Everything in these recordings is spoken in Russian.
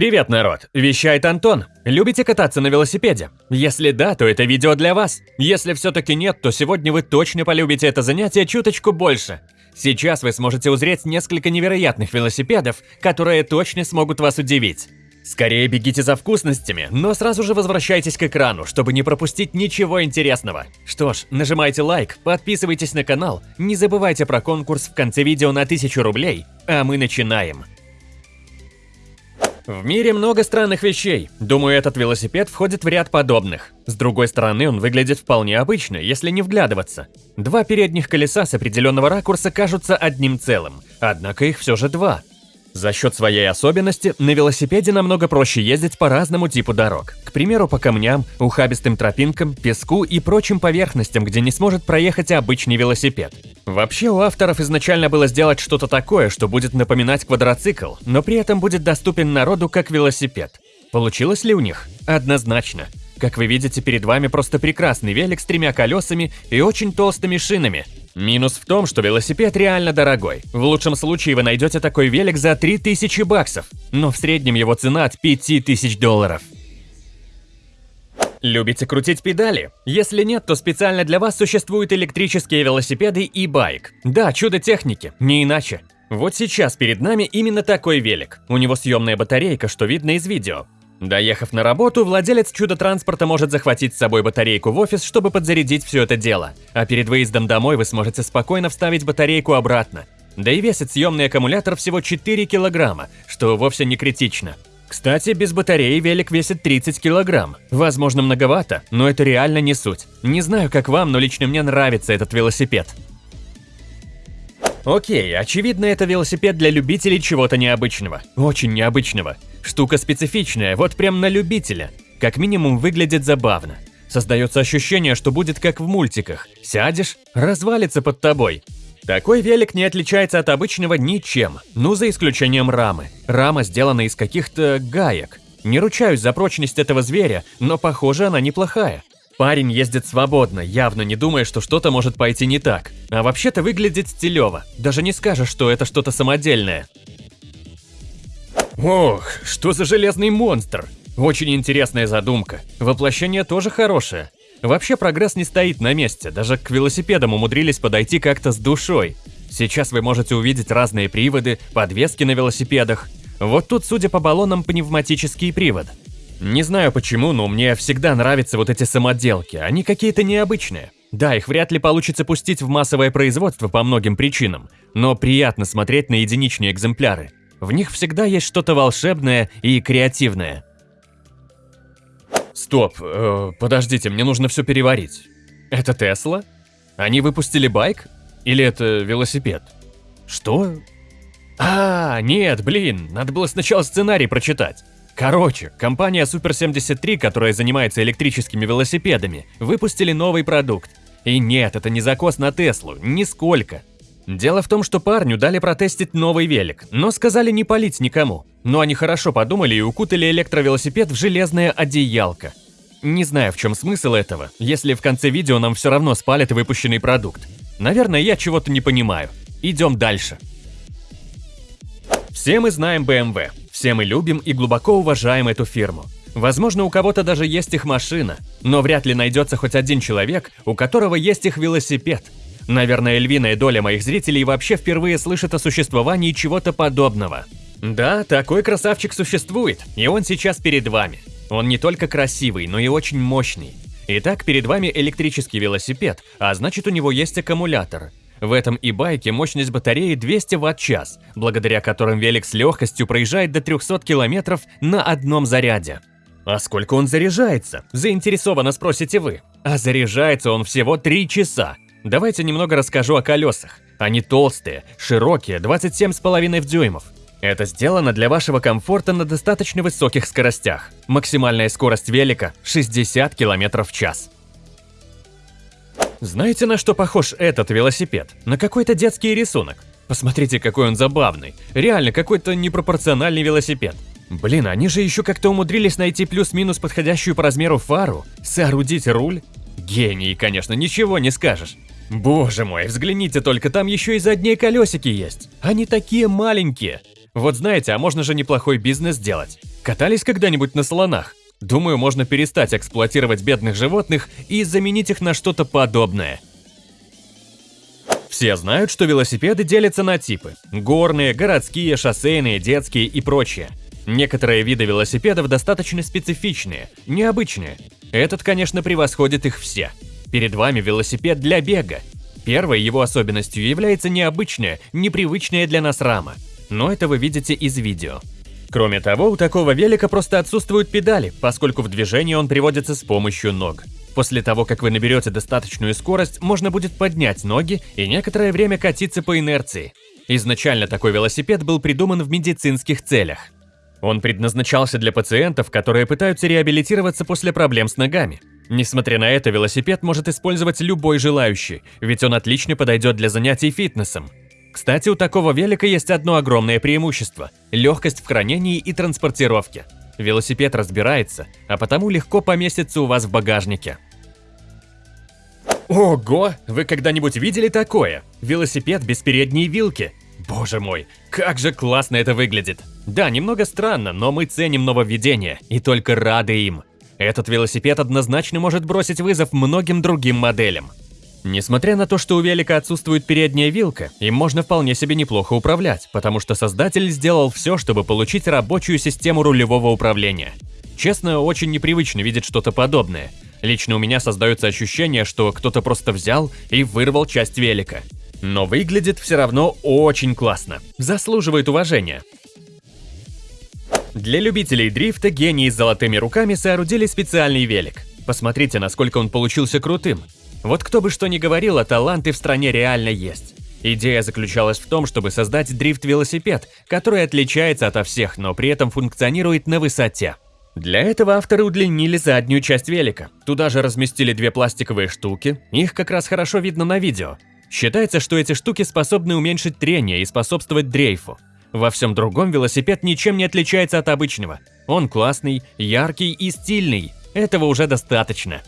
Привет, народ! Вещает Антон. Любите кататься на велосипеде? Если да, то это видео для вас. Если все-таки нет, то сегодня вы точно полюбите это занятие чуточку больше. Сейчас вы сможете узреть несколько невероятных велосипедов, которые точно смогут вас удивить. Скорее бегите за вкусностями, но сразу же возвращайтесь к экрану, чтобы не пропустить ничего интересного. Что ж, нажимайте лайк, подписывайтесь на канал, не забывайте про конкурс в конце видео на 1000 рублей, а мы начинаем. В мире много странных вещей. Думаю, этот велосипед входит в ряд подобных. С другой стороны, он выглядит вполне обычно, если не вглядываться. Два передних колеса с определенного ракурса кажутся одним целым, однако их все же два. За счет своей особенности на велосипеде намного проще ездить по разному типу дорог. К примеру, по камням, ухабистым тропинкам, песку и прочим поверхностям, где не сможет проехать обычный велосипед. Вообще у авторов изначально было сделать что-то такое, что будет напоминать квадроцикл, но при этом будет доступен народу как велосипед. Получилось ли у них? Однозначно. Как вы видите, перед вами просто прекрасный велик с тремя колесами и очень толстыми шинами – Минус в том, что велосипед реально дорогой. В лучшем случае вы найдете такой велик за 3000 баксов, но в среднем его цена от 5000 долларов. Любите крутить педали? Если нет, то специально для вас существуют электрические велосипеды и байк. Да, чудо техники, не иначе. Вот сейчас перед нами именно такой велик. У него съемная батарейка, что видно из видео. Доехав на работу, владелец чудо-транспорта может захватить с собой батарейку в офис, чтобы подзарядить все это дело. А перед выездом домой вы сможете спокойно вставить батарейку обратно. Да и весит съемный аккумулятор всего 4 килограмма, что вовсе не критично. Кстати, без батареи велик весит 30 килограмм. Возможно, многовато, но это реально не суть. Не знаю, как вам, но лично мне нравится этот велосипед. Окей, очевидно, это велосипед для любителей чего-то необычного. Очень необычного. Штука специфичная, вот прям на любителя. Как минимум выглядит забавно. Создается ощущение, что будет как в мультиках. Сядешь, развалится под тобой. Такой велик не отличается от обычного ничем, ну за исключением рамы. Рама сделана из каких-то гаек. Не ручаюсь за прочность этого зверя, но похоже она неплохая. Парень ездит свободно, явно не думая, что что-то может пойти не так. А вообще-то выглядит стилево. Даже не скажешь, что это что-то самодельное. Ох, что за железный монстр! Очень интересная задумка. Воплощение тоже хорошее. Вообще прогресс не стоит на месте, даже к велосипедам умудрились подойти как-то с душой. Сейчас вы можете увидеть разные приводы, подвески на велосипедах. Вот тут, судя по баллонам, пневматический привод. Не знаю почему, но мне всегда нравятся вот эти самоделки, они какие-то необычные. Да, их вряд ли получится пустить в массовое производство по многим причинам, но приятно смотреть на единичные экземпляры. В них всегда есть что-то волшебное и креативное. Стоп, э, подождите, мне нужно все переварить. Это Тесла? Они выпустили байк? Или это велосипед? Что? А, нет, блин, надо было сначала сценарий прочитать. Короче, компания Super 73, которая занимается электрическими велосипедами, выпустили новый продукт. И нет, это не закос на Теслу, нисколько. Дело в том, что парню дали протестить новый велик, но сказали не палить никому. Но они хорошо подумали и укутали электровелосипед в железное одеялко. Не знаю, в чем смысл этого, если в конце видео нам все равно спалят выпущенный продукт. Наверное, я чего-то не понимаю. Идем дальше. Все мы знаем BMW. Все мы любим и глубоко уважаем эту фирму. Возможно, у кого-то даже есть их машина, но вряд ли найдется хоть один человек, у которого есть их велосипед. Наверное, львиная доля моих зрителей вообще впервые слышит о существовании чего-то подобного. Да, такой красавчик существует, и он сейчас перед вами. Он не только красивый, но и очень мощный. Итак, перед вами электрический велосипед, а значит у него есть аккумулятор. В этом и байке мощность батареи 200 Вт-час, благодаря которым велик с легкостью проезжает до 300 км на одном заряде. А сколько он заряжается? Заинтересованно спросите вы. А заряжается он всего 3 часа. Давайте немного расскажу о колесах. Они толстые, широкие, 27,5 дюймов. Это сделано для вашего комфорта на достаточно высоких скоростях. Максимальная скорость велика – 60 км в час. Знаете, на что похож этот велосипед? На какой-то детский рисунок. Посмотрите, какой он забавный. Реально, какой-то непропорциональный велосипед. Блин, они же еще как-то умудрились найти плюс-минус подходящую по размеру фару, соорудить руль. Гений, конечно, ничего не скажешь. Боже мой, взгляните только, там еще и задние колесики есть. Они такие маленькие. Вот знаете, а можно же неплохой бизнес сделать. Катались когда-нибудь на слонах? Думаю, можно перестать эксплуатировать бедных животных и заменить их на что-то подобное. Все знают, что велосипеды делятся на типы – горные, городские, шоссейные, детские и прочее. Некоторые виды велосипедов достаточно специфичные, необычные. Этот, конечно, превосходит их все. Перед вами велосипед для бега. Первой его особенностью является необычная, непривычная для нас рама. Но это вы видите из видео. Кроме того, у такого велика просто отсутствуют педали, поскольку в движение он приводится с помощью ног. После того, как вы наберете достаточную скорость, можно будет поднять ноги и некоторое время катиться по инерции. Изначально такой велосипед был придуман в медицинских целях. Он предназначался для пациентов, которые пытаются реабилитироваться после проблем с ногами. Несмотря на это, велосипед может использовать любой желающий, ведь он отлично подойдет для занятий фитнесом. Кстати, у такого велика есть одно огромное преимущество – легкость в хранении и транспортировке. Велосипед разбирается, а потому легко поместится у вас в багажнике. Ого! Вы когда-нибудь видели такое? Велосипед без передней вилки. Боже мой, как же классно это выглядит. Да, немного странно, но мы ценим нововведения и только рады им. Этот велосипед однозначно может бросить вызов многим другим моделям. Несмотря на то, что у велика отсутствует передняя вилка, им можно вполне себе неплохо управлять, потому что создатель сделал все, чтобы получить рабочую систему рулевого управления. Честно, очень непривычно видеть что-то подобное. Лично у меня создается ощущение, что кто-то просто взял и вырвал часть велика. Но выглядит все равно очень классно. Заслуживает уважения. Для любителей дрифта гении с золотыми руками соорудили специальный велик. Посмотрите, насколько он получился крутым. Вот кто бы что ни говорил, а таланты в стране реально есть. Идея заключалась в том, чтобы создать дрифт-велосипед, который отличается ото всех, но при этом функционирует на высоте. Для этого авторы удлинили заднюю часть велика. Туда же разместили две пластиковые штуки, их как раз хорошо видно на видео. Считается, что эти штуки способны уменьшить трение и способствовать дрейфу. Во всем другом велосипед ничем не отличается от обычного. Он классный, яркий и стильный. Этого уже достаточно.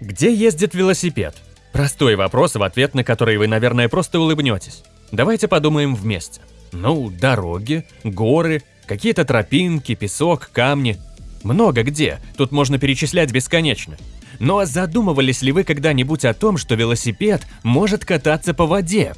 Где ездит велосипед? Простой вопрос, в ответ на который вы, наверное, просто улыбнетесь. Давайте подумаем вместе. Ну, дороги, горы, какие-то тропинки, песок, камни. Много где, тут можно перечислять бесконечно. Но задумывались ли вы когда-нибудь о том, что велосипед может кататься по воде?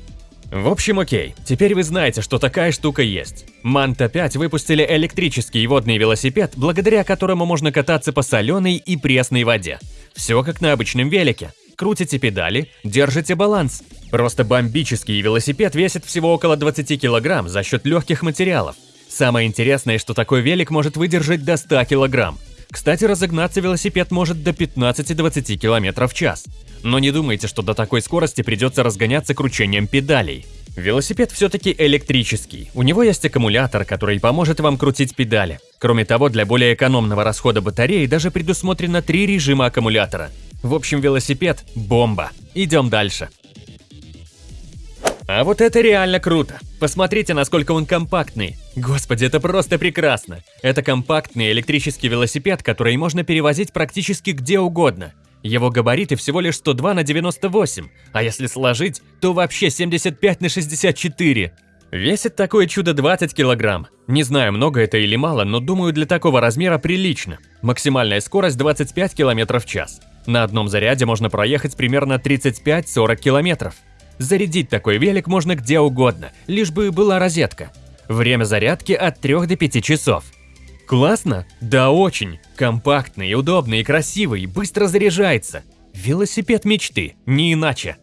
В общем, окей, теперь вы знаете, что такая штука есть. Манта 5 выпустили электрический водный велосипед, благодаря которому можно кататься по соленой и пресной воде. Все как на обычном велике. Крутите педали, держите баланс. Просто бомбический велосипед весит всего около 20 килограмм за счет легких материалов. Самое интересное, что такой велик может выдержать до 100 килограмм. Кстати, разогнаться велосипед может до 15-20 км в час. Но не думайте, что до такой скорости придется разгоняться кручением педалей. Велосипед все-таки электрический. У него есть аккумулятор, который поможет вам крутить педали. Кроме того, для более экономного расхода батареи даже предусмотрено три режима аккумулятора. В общем, велосипед – бомба. Идем дальше. А вот это реально круто. Посмотрите, насколько он компактный. Господи, это просто прекрасно. Это компактный электрический велосипед, который можно перевозить практически где угодно. Его габариты всего лишь 102 на 98, а если сложить, то вообще 75 на 64. Весит такое чудо 20 килограмм. Не знаю, много это или мало, но думаю, для такого размера прилично. Максимальная скорость 25 км в час. На одном заряде можно проехать примерно 35-40 километров. Зарядить такой велик можно где угодно, лишь бы была розетка. Время зарядки от 3 до 5 часов. Классно? Да очень. Компактный, удобный красивый, быстро заряжается. Велосипед мечты, не иначе.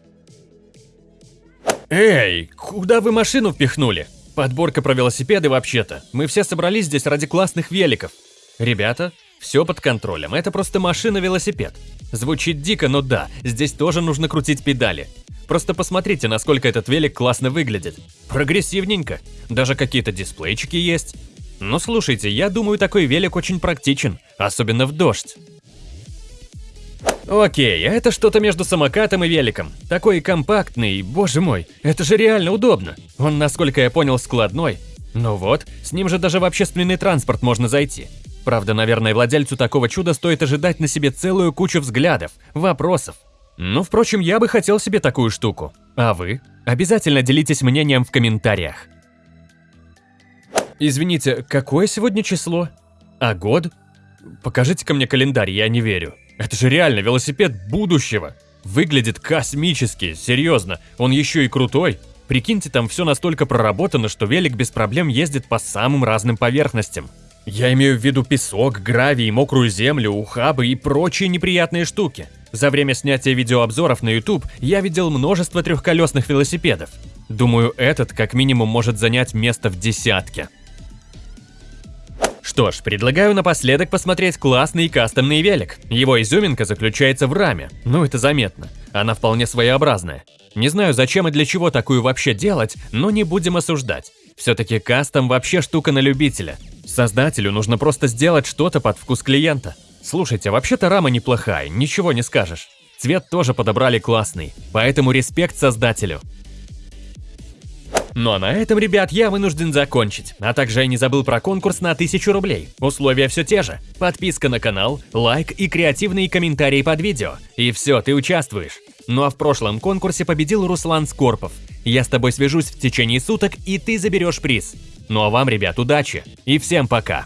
Эй, куда вы машину впихнули? Подборка про велосипеды вообще-то. Мы все собрались здесь ради классных великов. Ребята, все под контролем, это просто машина-велосипед. Звучит дико, но да, здесь тоже нужно крутить педали. Просто посмотрите, насколько этот велик классно выглядит. Прогрессивненько. Даже какие-то дисплейчики есть. Ну слушайте, я думаю, такой велик очень практичен, особенно в дождь. Окей, а это что-то между самокатом и великом. Такой компактный, боже мой, это же реально удобно. Он, насколько я понял, складной. Ну вот, с ним же даже в общественный транспорт можно зайти. Правда, наверное, владельцу такого чуда стоит ожидать на себе целую кучу взглядов, вопросов. Ну, впрочем, я бы хотел себе такую штуку. А вы? Обязательно делитесь мнением в комментариях. Извините, какое сегодня число? А год? Покажите-ка мне календарь, я не верю. Это же реально велосипед будущего. Выглядит космически, серьезно. Он еще и крутой. Прикиньте, там все настолько проработано, что велик без проблем ездит по самым разным поверхностям. Я имею в виду песок, гравий, мокрую землю, ухабы и прочие неприятные штуки. За время снятия видеообзоров на YouTube я видел множество трехколесных велосипедов. Думаю, этот как минимум может занять место в десятке. Что ж, предлагаю напоследок посмотреть классный кастомный велик. Его изюминка заключается в раме, ну это заметно. Она вполне своеобразная. Не знаю, зачем и для чего такую вообще делать, но не будем осуждать. Все-таки кастом вообще штука на любителя. Создателю нужно просто сделать что-то под вкус клиента. Слушайте, вообще-то рама неплохая, ничего не скажешь. Цвет тоже подобрали классный, поэтому респект создателю. Ну а на этом, ребят, я вынужден закончить. А также я не забыл про конкурс на 1000 рублей. Условия все те же. Подписка на канал, лайк и креативные комментарии под видео. И все, ты участвуешь. Ну а в прошлом конкурсе победил Руслан Скорпов. Я с тобой свяжусь в течение суток, и ты заберешь приз. Ну а вам, ребят, удачи и всем пока!